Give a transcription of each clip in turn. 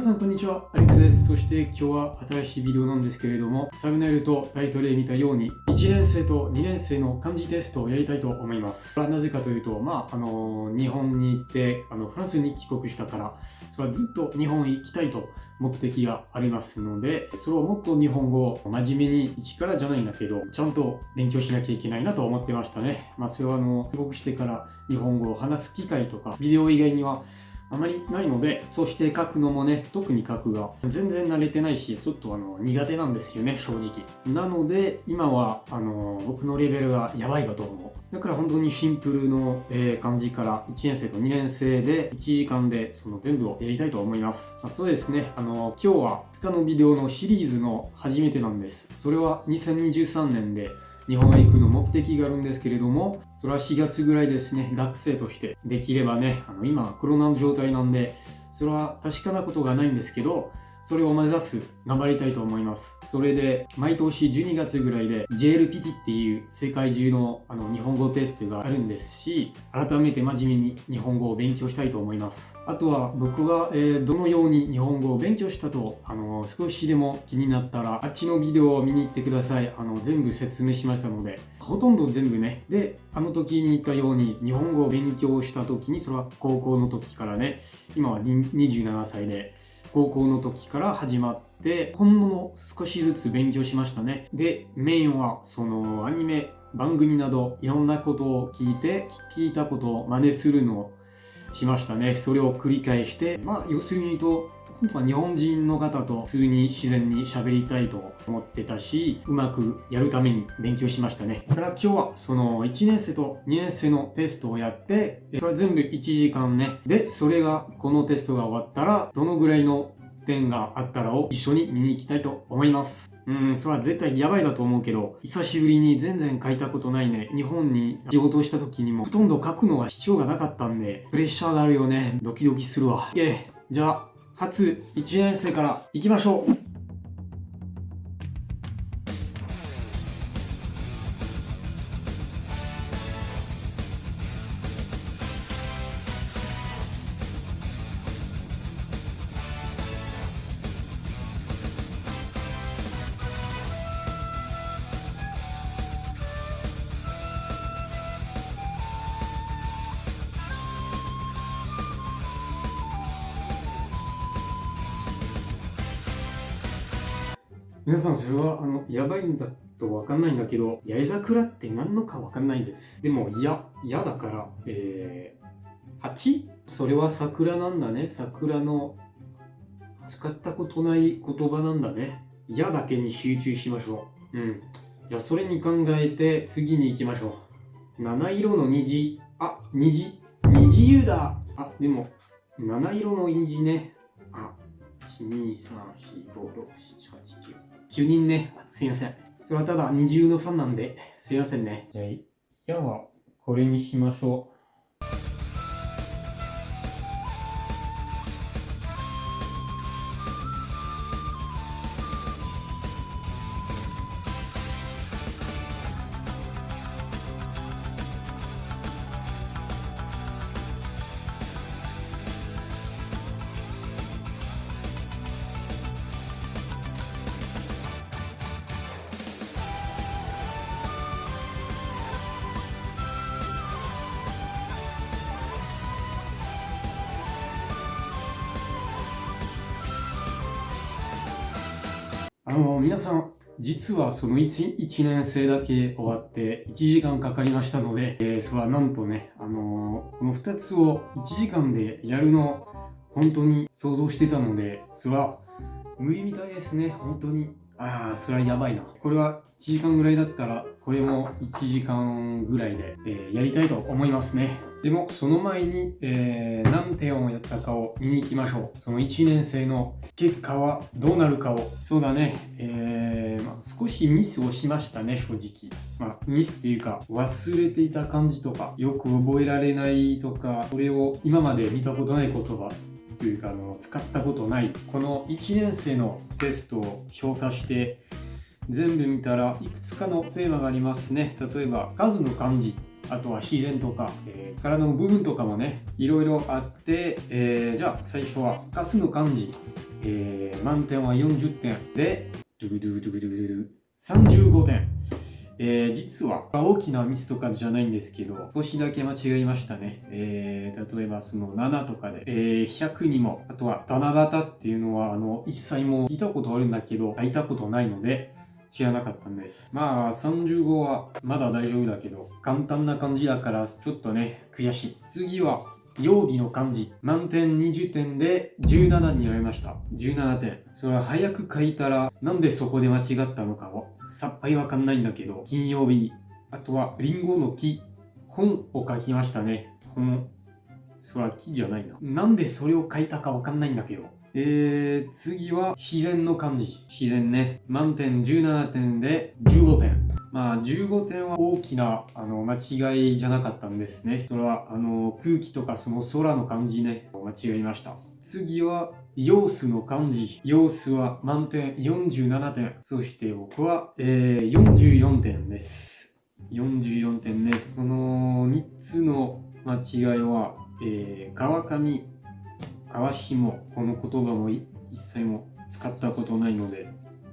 さんこんにちは、アレックスです。そして今日は新しいビデオなんですけれども、サムネイルとタイトルで見たように、1年生と2年生の漢字テストをやりたいと思います。それはなぜかというと、まあ、あの、日本に行って、あの、フランスに帰国したから、それはずっと日本行きたいと目的がありますので、それをもっと日本語を真面目に一からじゃないんだけど、ちゃんと勉強しなきゃいけないなと思ってましたね。まあ、それはあの、帰国してから日本語を話す機会とか、ビデオ以外にはあまりないので、そして書くのもね、特に書くが全然慣れてないし、ちょっとあの苦手なんですよね、正直。なので、今はあの僕のレベルがやばいだと思う。だから本当にシンプルの、えー、感じから1年生と2年生で1時間でその全部をやりたいと思います。まあ、そうですね、あの今日は2日のビデオのシリーズの初めてなんです。それは2023年で日本へ行くの目的があるんですけれども、それは4月ぐらいですね、学生として。できればね、あの今コロナの状態なんで、それは確かなことがないんですけど、それを目指す、頑張りたいと思います。それで、毎年12月ぐらいで JLPT っていう世界中のあの日本語テストがあるんですし、改めて真面目に日本語を勉強したいと思います。あとは僕が、えー、どのように日本語を勉強したと、あの少しでも気になったら、あっちのビデオを見に行ってください。あの全部説明しましたので、ほとんど全部ね。で、あの時に言ったように、日本語を勉強した時に、それは高校の時からね、今は27歳で、高校の時から始まってほんの少しずつ勉強しましたね。でメインはそのアニメ番組などいろんなことを聞いて聞いたことを真似するのをしましたね。それを繰り返してまあ要するに言うと本当は日本人の方と普通に自然に喋りたいと思ってたし、うまくやるために勉強しましたね。だから今日はその1年生と2年生のテストをやって、それ全部1時間ね。で、それが、このテストが終わったら、どのぐらいの点があったらを一緒に見に行きたいと思います。うん、それは絶対やばいだと思うけど、久しぶりに全然書いたことないね。日本に仕事をした時にもほとんど書くのは必要がなかったんで、プレッシャーがあるよね。ドキドキするわ。で、じゃあ、初1年生から行きましょう。皆さんそれはあのやばいんだとわかんないんだけど八重桜って何のかわかんないです。でもいや嫌だからえー、蜂それは桜なんだね。桜の使ったことない言葉なんだね。嫌だけに集中しましょう。うん。じゃあそれに考えて次に行きましょう。七色の虹。あ虹。虹湯だ。あでも七色の虹ね。あ1 2 3 4 5 6 7 8 9主人ね、すいません。それはただ二重のファンなんで、すいませんね。じゃあ、じゃあ、これにしましょう。あの皆さん実はその 1, 1年生だけ終わって1時間かかりましたので、えー、それはなんとね、あのー、この2つを1時間でやるの本当に想像してたのでそれは無理みたいですね。本当に。ああそれはやばいな。これは1時間ぐらいだったらこれも1時間ぐらいで、えー、やりたいと思いますね。でもその前に、えー、何点をやったかを見に行きましょう。その1年生の結果はどうなるかを。そうだね、えー、まあ、少しミスをしましたね正直。まあミスっていうか忘れていた感じとかよく覚えられないとかそれを今まで見たことない言葉というかあの使ったことない。この1年生のテストを評価して全部見たらいくつかのテーマがありますね。例えば数の漢字。あとは自然とか、えー、体の部分とかもねいろいろあって、えー、じゃあ最初は数の漢字えー、満点は40点で、ドゥドゥドゥドゥドゥ35点。えー、実は大きなミスとかじゃないんですけど、少しだけ間違いましたね。えー、例えばその7とかで、えー、100にも、あとは七夕っていうのは、あの、一切も聞いたことあるんだけど、書いたことないので、知らなかったんです。まあ、35はまだ大丈夫だけど、簡単な感じだから、ちょっとね、悔しい。次は、曜日の漢字。満点20点で17になりました。17点。それは早く書いたら、なんでそこで間違ったのかを、さっぱりわかんないんだけど、金曜日。あとは、リンゴの木。本を書きましたね。本。それは木じゃないな。なんでそれを書いたかわかんないんだけど。えー、次は自然の漢字。自然ね。満点17点で15点。まあ、15点は大きなあの間違いじゃなかったんですね。それはあの空気とかその空の漢字ね、間違いました。次は様子の漢字。様子は満点47点。そして僕は、えー、44点です。44点ね。その3つの間違いは、えー、川上、川下、この言葉も一切も使ったことないので、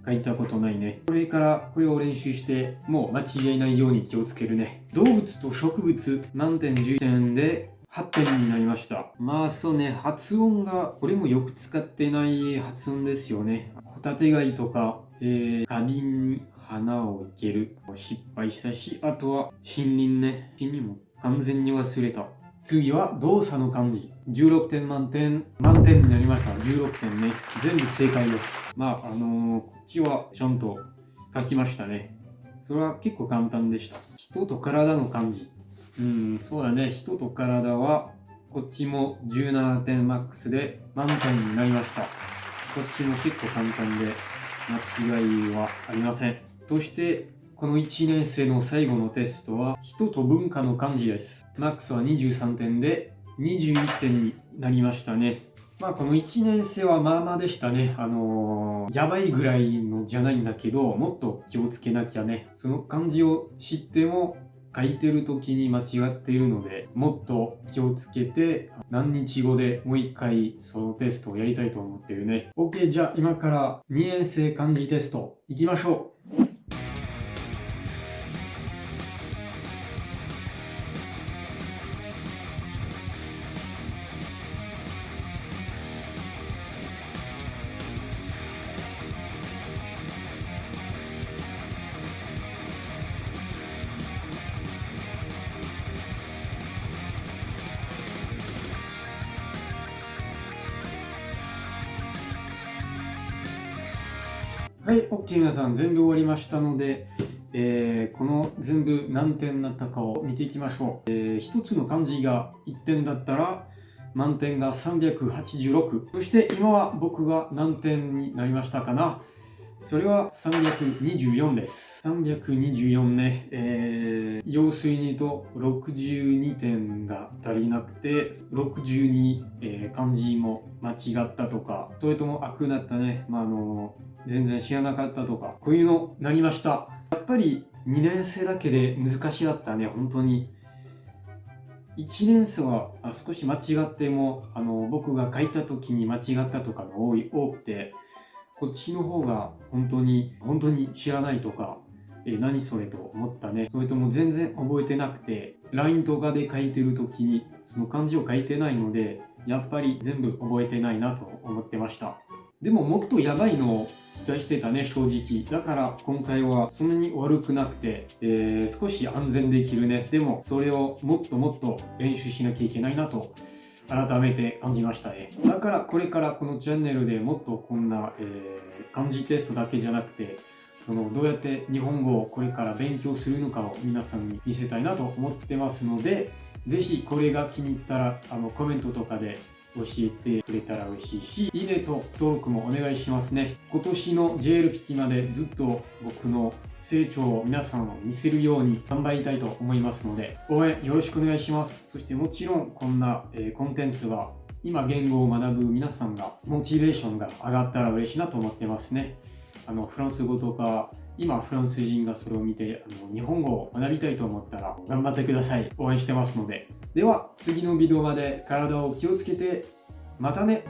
書いたことないね。これからこれを練習して、もう間違いないように気をつけるね。動物と植物、満点10点で8点になりました。まあそうね、発音が、これもよく使ってない発音ですよね。ホタテ貝とか、えー、花瓶に花を生ける。失敗したし、あとは森林ね。森林も完全に忘れた。次は動作の漢字。16点満点、満点になりました。16点ね。全部正解です。まあ、あのー、こっちはちゃんと書きましたね。それは結構簡単でした。人と体の漢字。うん、そうだね。人と体は、こっちも17点マックスで満点になりました。こっちも結構簡単で間違いはありません。そして、この1年生の最後のテストは人と文化の漢字です。マックスは23点で21点になりましたね。まあこの1年生はまあまあでしたね。あのー、やばいぐらいのじゃないんだけど、もっと気をつけなきゃね。その漢字を知っても書いてる時に間違っているので、もっと気をつけて、何日後でもう一回そのテストをやりたいと思ってるね。OK、じゃあ今から2年生漢字テスト行きましょう。はい、OK 皆さん全部終わりましたので、えー、この全部何点になったかを見ていきましょう。えー、1つの漢字が1点だったら満点が386。そして今は僕が何点になりましたかなそれは324です。324ね、えー、要するに言うと62点が足りなくて、62、えー、漢字も間違ったとか、それとも悪だったね、まあ、あの全然知らなかったとか、こういうのなりました。やっぱり2年生だけで難しかったね、本当に。1年生は少し間違っても、あの僕が書いた時に間違ったとかが多い多くて、こっちの方が本当に、本当に知らないとか、え何それと思ったね。それとも全然覚えてなくて、LINE とかで書いてる時にその漢字を書いてないので、やっぱり全部覚えてないなと思ってました。でももっとやばいのを期待してたね、正直。だから今回はそんなに悪くなくて、えー、少し安全できるね。でもそれをもっともっと練習しなきゃいけないなと改めて感じましたね。だからこれからこのチャンネルでもっとこんな、えー、漢字テストだけじゃなくて、そのどうやって日本語をこれから勉強するのかを皆さんに見せたいなと思ってますので、ぜひこれが気に入ったらあのコメントとかで教えてくれたら嬉しいし、いいねと登録もお願いしますね。今年の JL ピキまでずっと僕の成長を皆さんを見せるように頑張りたいと思いますので、応援よろしくお願いします。そしてもちろんこんな、えー、コンテンツが今言語を学ぶ皆さんがモチベーションが上がったら嬉しいなと思ってますね。あのフランス語とか今フランス人がそれを見てあの日本語を学びたいと思ったら頑張ってください。応援してますので。では次のビデオまで体を気をつけてまたね。